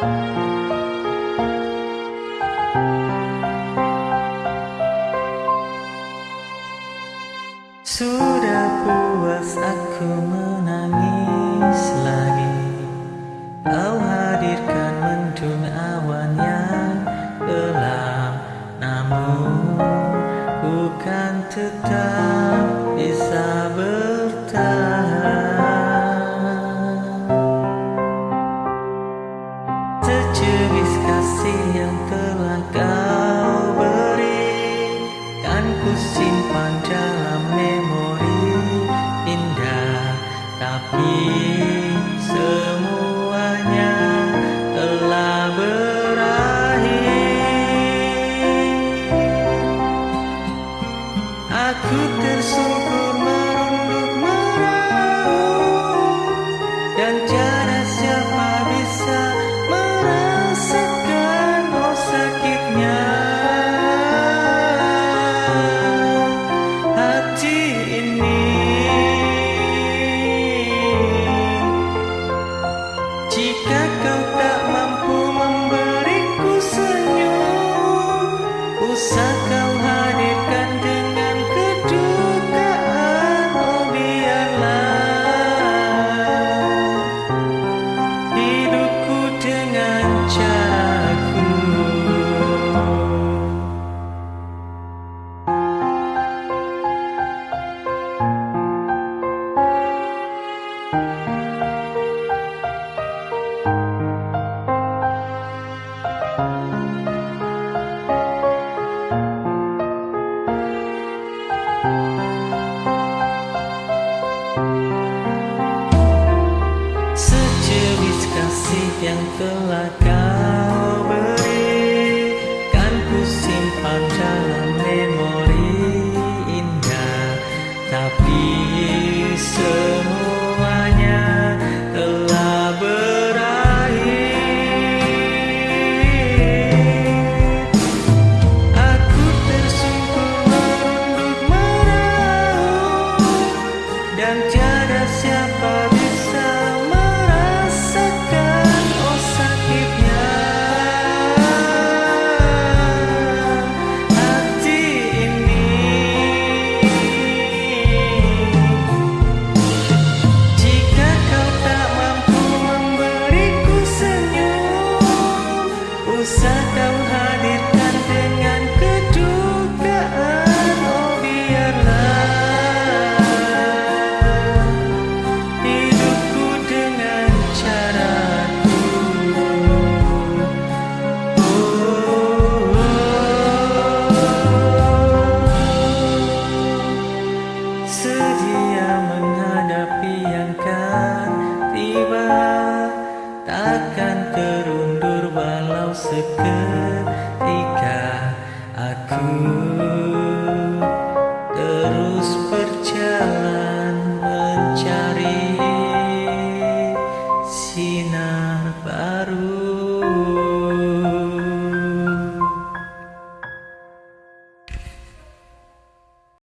Sudah puas aku menangis lagi Kau hadirkan mendung awan yang gelap Namun bukan tetap bisa bertahan. Kasih yang telah kau beri Kan ku simpan dalam memori. Indah Tapi semuanya telah berakhir. Aku tersungkur Usah yang telah kau beri Kan ku simpan dalam memori indah. Tapi semuanya telah berakhir. Aku tersungkur merunduk meraung Dan tiada Usah kau hadirkan dengan kedukaan Oh biarlah Hidupku dengan caraku oh, menghadapi yang kau seketika aku terus percaya